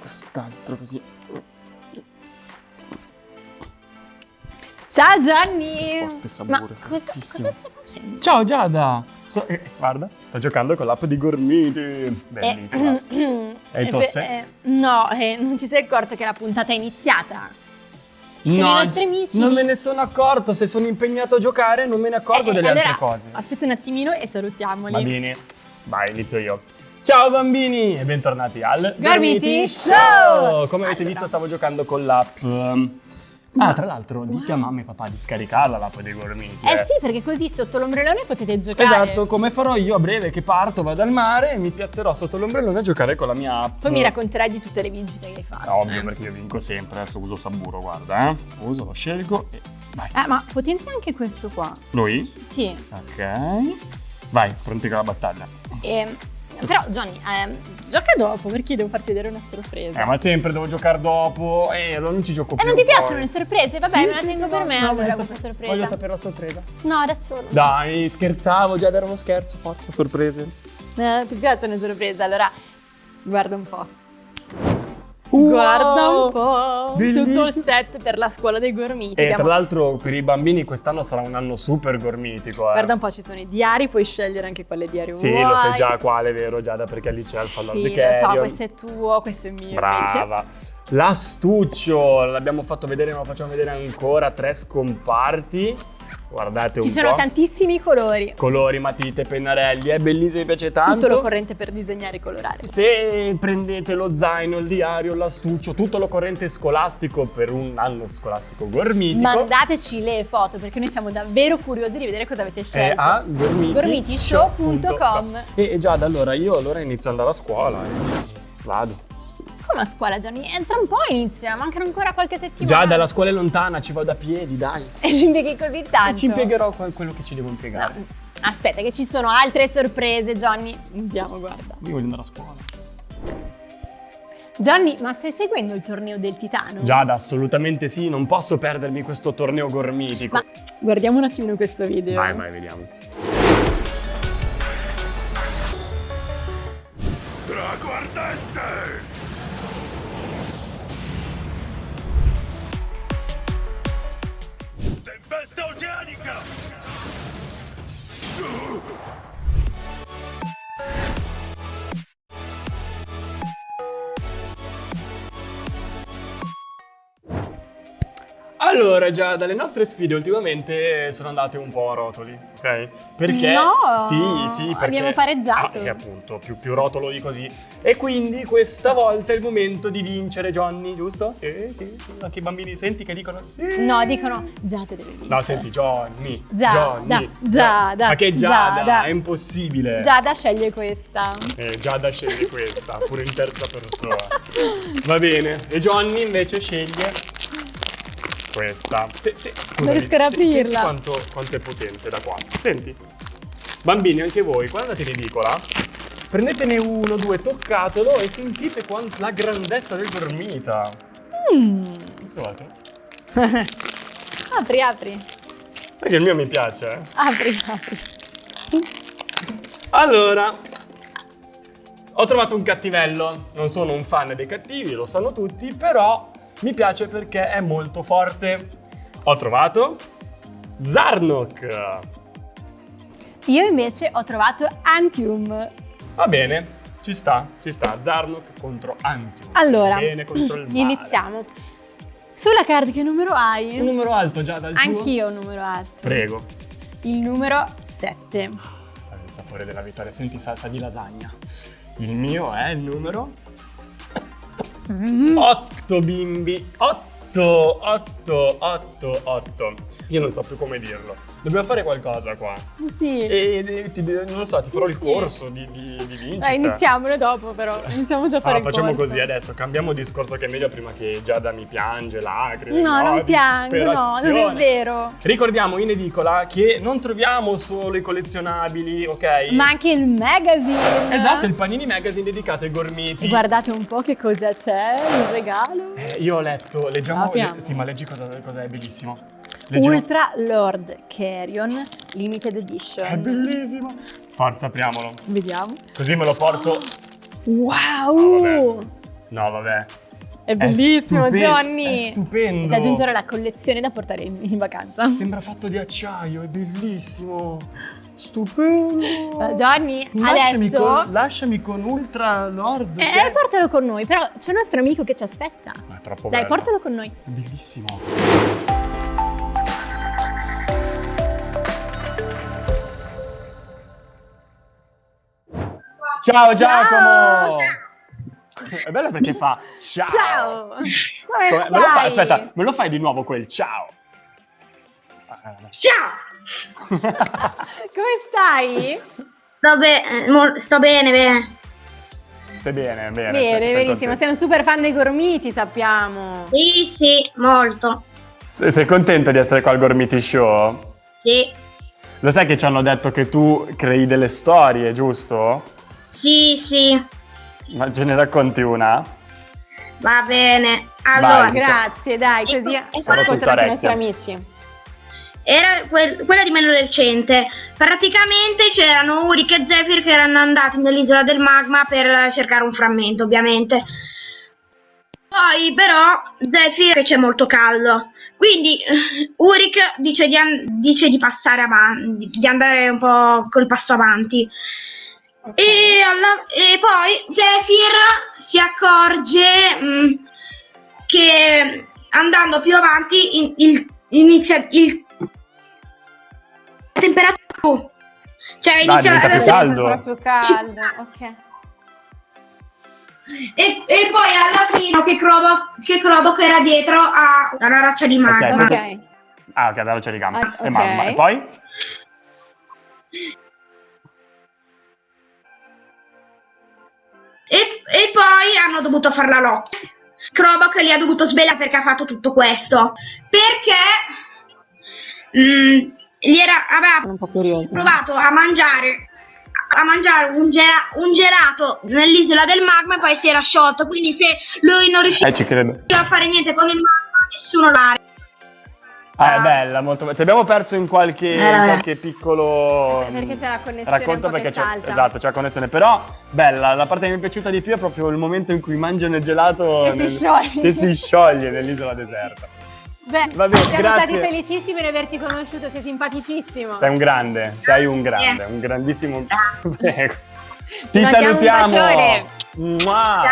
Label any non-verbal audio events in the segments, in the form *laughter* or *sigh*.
Quest'altro così. Ciao Gianni! Forte sapore, Ma cosa, cosa stai facendo? Ciao Giada! Sto- eh, guarda, sto giocando con l'app di Gormiti. Bellissima. Eh, *clears throat* Hai eh, tosse? eh, no, eh, non ti sei accorto che la puntata è iniziata? Ci sono i nostri amici. non me ne sono accorto. Se sono impegnato a giocare, non me ne accorgo Eh, delle allora, altre cose. Aspetta un attimino e salutiamoli. Va bene. Vai, inizio io. Ciao bambini e bentornati al Gormiti Show! Show! Come avete Allora. visto stavo giocando con l'app. Ah, tra l'altro, dite a mamma e papà di scaricarla l'app dei Gormiti. Eh sì, perché così sotto l'ombrellone potete giocare. Esatto, come farò io a breve che parto, vado al mare e mi piazzerò sotto l'ombrellone a giocare con la mia app. Poi mi racconterai di tutte le vincite che hai fatto. Ovvio, perché io vinco sempre. Adesso uso Saburo, guarda, eh. Uso, lo scelgo e vai. Eh, ma potenzia anche questo qua. Lui? Sì. Ok. Vai, pronti con la battaglia. Ehm, però Johnny, ehm, gioca dopo perché devo farti vedere una sorpresa. Eh, ma sempre devo giocare dopo. Eh, allora non ci gioco E più. non ti poi. piacciono le sorprese? Vabbè, Sì, me la tengo per me no, allora questa sorpresa. Voglio sapere la sorpresa. No, adesso no. Dai, scherzavo, già era uno scherzo, forza, sorprese. Eh, ti piacciono le sorprese? Allora, guarda un po'. Wow! Guarda un po'. Bellissimo. Tutto il set per la scuola dei gormiti. E tra l'altro per i bambini quest'anno sarà un anno super gormitico. Eh. Guarda un po', ci sono i diari, puoi scegliere anche quale diario Sì, vuoi. lo sai già quale, vero Giada, perché lì c'è il fallo Sì, al lo so, questo è tuo, questo è mio. invece. Brava. L'astuccio, l'abbiamo fatto vedere, ma lo facciamo vedere ancora, tre scomparti. Guardate un Ci sono po'. tantissimi colori. Colori, matite, pennarelli, è bellissimo, mi piace tanto. Tutto l'occorrente per disegnare e colorare. Se prendete lo zaino, il diario, l'astuccio, tutto l'occorrente scolastico per un anno scolastico gormitico, Mandateci le foto perché noi siamo davvero curiosi di vedere cosa avete è scelto. a gormiti- gormitishow.com. E e già da allora io allora inizio ad andare a scuola. eh. Vado. Come a scuola, Gianni? Eh, tra un po' inizia, mancano ancora qualche settimana. Già dalla scuola è lontana, ci vado a piedi, dai. *laughs* E ci impieghi così tanto. E ci impiegherò que- quello che ci devo impiegare. No, Aspetta, che ci sono altre sorprese, Johnny. Andiamo, guarda. Io voglio andare a scuola. Johnny, ma stai seguendo il torneo del Titano? Giada, assolutamente sì, non posso perdermi questo torneo gormitico. Ma guardiamo un attimino questo video. Vai, vai, vediamo. Drago Go! Allora, già dalle nostre sfide ultimamente sono andate un po' a rotoli, ok? Perché No, sì, sì, perché abbiamo pareggiato. Ah, perché appunto, più, più rotolo di così. E quindi questa volta è il momento di vincere, Johnny, giusto? Eh, sì, sì, anche i bambini senti che dicono sì. No, dicono Giada deve vincere. No, senti, Johnny. Giada, Johnny. Giada, Ma che Giada? Giada. È impossibile. Giada sceglie questa. Eh, Giada sceglie questa, pure in terza persona. Va bene. E Johnny invece sceglie questa. Se, se, scusami, riesco ad aprirla. Senti quanto, quanto è potente da qua. Senti. Bambini, anche voi, guardate in edicola. Prendetene uno, due, toccatelo e sentite quant- la grandezza del gormita. Mm. Provate. *laughs* Apri, apri. Perché il mio mi piace, eh. Apri, apri. Allora, ho trovato un cattivello. Non sono un fan dei cattivi, lo sanno tutti, però mi piace perché è molto forte. Ho trovato Zarnok. Io invece ho trovato Antium. Va bene, ci sta, ci sta. Zarnok contro Antium. Allora, Bene contro il *clears throat* male. iniziamo. Sulla card che numero hai? Un numero alto già dal? Anch'io ho un numero alto. Prego. Il numero 7. Il sapore della vittoria, senti salsa di lasagna. Il mio è il numero 8 bimbi. 8, 8, 8, 8. Io non so più come dirlo. Dobbiamo fare qualcosa qua. Sì. E, e ti- non lo so, ti farò il Sì. corso di, di, di vincita. Dai, iniziamolo dopo però. *laughs* Iniziamo già a fare Ah, il facciamo corso. così adesso, cambiamo discorso che è meglio prima che Giada mi piange, lacrime. No, non piango, no, non è vero. Ricordiamo in edicola che non troviamo solo i collezionabili, ok? Ma anche il magazine. Esatto, il Panini Magazine dedicato ai gormiti. Guardate un po' che cosa c'è, il regalo. Eh, io ho letto, leggiamo. Apriamo. le- sì, ma leggi cosa, cosa è bellissimo. Leggiamo- Ultra Lord Carrion Limited Edition. È bellissimo. Forza, apriamolo. Vediamo. Così me lo porto. Wow! No, vabbè. È bellissimo, stupe- Johnny. È stupendo. Da aggiungere la collezione da portare in, in vacanza. Sembra fatto di acciaio, è bellissimo. Stupendo. Johnny, Lasciami adesso. con, lasciami con Ultra Lord. Eh, che- portalo con noi, però c'è un nostro amico che ci aspetta. Ma è troppo Dai, bello. portalo con noi. È bellissimo. Ciao Giacomo! È bello perché fa ciao. Ciao! Come Come- me lo fai? stai? Aspetta, me lo fai di nuovo quel ciao. Ciao! *laughs* Come stai? Sto, be- sto bene, bene. Stai bene, bene. Bene, sei- sei benissimo. contento. Sei un super fan dei gormiti, sappiamo. Sì, sì, molto. Sei, sei contento di essere qua al Gormiti Show? Sì, Lo sai che ci hanno detto che tu crei delle storie, giusto? sì, sì. Ma ce ne racconti una? Va bene. Allora, Vai. Grazie, dai, così e ascoltano anche i nostri amici. era quel- quella di meno recente. Praticamente c'erano Uric e Zephyr che erano andati nell'isola del magma per cercare un frammento, ovviamente. Poi però Zephyr che c'è molto caldo. Quindi *laughs* Uric dice di, dice di passare avanti, di andare un po' col passo avanti. E, alla- e poi Zephyr si accorge mh, che andando più avanti in- il- inizia il temperatura cioè Dai, inizia diventa più la- caldo. Proprio caldo, ok. e, e poi alla fine che Crobo che Crobo era dietro a una roccia di magma Ok. Ok. Ah, ok, allora c'è di gamma. Ah, E ok. mamma. E poi? E, e poi hanno dovuto fare la lotta. Krobok li ha dovuto svelare perché ha fatto tutto questo. Perché mh, gli era, aveva provato a mangiare a mangiare un, ge- un gelato nell'isola del magma e poi si era sciolto. Quindi se lui non riusciva Eh, ci credo. a fare niente con il magma nessuno l'ha Ah, è bella, molto bella. Ti abbiamo perso in qualche, in Eh. qualche piccolo Eh, perché c'è la connessione racconto un perché c'è, esatto, c'è la connessione. Però bella, la parte che mi è piaciuta di più è proprio il momento in cui mangiano il gelato Che si nel- scioglie. che si scioglie nell'isola deserta. Beh, Va bene, siamo grazie. stati felicissimi di averti conosciuto, sei simpaticissimo. Sei un grande, sei un grande, un grandissimo. *laughs* Prego. Ti un salutiamo. bacione. Mua.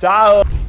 Ciao.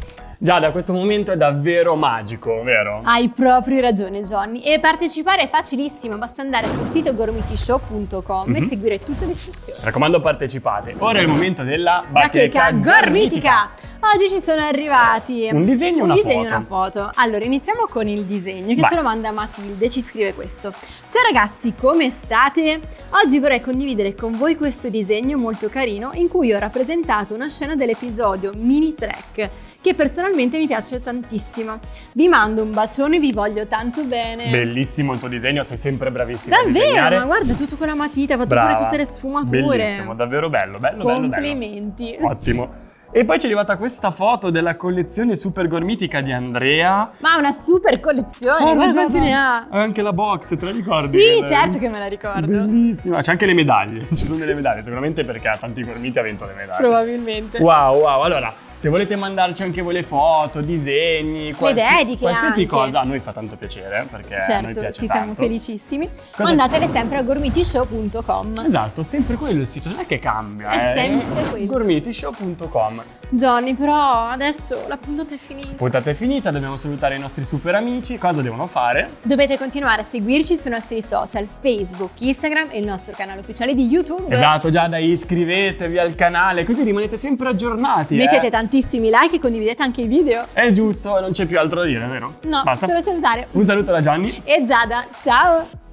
Giada, questo momento è davvero magico, vero? Hai proprio ragione Johnny e partecipare è facilissimo, basta andare sul sito gormitishow.com e Mhm. seguire tutte le istruzioni. Mi raccomando, partecipate. Ora è il momento della Bacheca bacheca gormitica! Oggi ci sono arrivati Un disegno e un una una foto. Allora, iniziamo con il disegno che Vai. ce lo manda Matilde, ci scrive questo. Ciao ragazzi, come state? Oggi vorrei condividere con voi questo disegno molto carino in cui ho rappresentato una scena dell'episodio Mini Trek che personalmente mi piace tantissimo. Vi mando un bacione, vi voglio tanto bene. Bellissimo il tuo disegno, sei sempre bravissimo a Davvero, ma guarda tutto con la matita, ha fatto Brava. pure tutte le sfumature. Bellissimo, davvero bello, bello, bello, bello. Complimenti. Ottimo. E poi ci è arrivata questa foto della collezione super gormitica di Andrea. Ma una super collezione, Oh, guarda quanti ne ha. Anche la box, te la ricordi? Sì, Che- certo che me la ricordo. Bellissima. C'è anche le medaglie. *laughs* Ci sono delle medaglie, sicuramente perché a tanti gormiti ha vinto le medaglie. Probabilmente. Wow, wow. Allora, se volete mandarci anche voi le foto, disegni, qualsi- dediche qualsiasi anche. cosa, a noi fa tanto piacere perché a noi Certo, piace ci tanto. siamo felicissimi. Cosa- Mandatele sempre a gormitishow.com. Esatto, sempre quello il sito, non è che cambia. È eh. sempre quello. Gormitishow.com. Johnny, però adesso la puntata è finita. Puntata è finita, dobbiamo salutare i nostri super amici. Cosa devono fare? Dovete continuare a seguirci sui nostri social, Facebook, Instagram e il nostro canale ufficiale di YouTube. Esatto, Giada, iscrivetevi al canale, così rimanete sempre aggiornati. Mettete eh. tantissimi like e condividete anche i video. È giusto, non c'è più altro da dire, vero? No, Basta. solo salutare. Un saluto da Gianni. E Giada, ciao!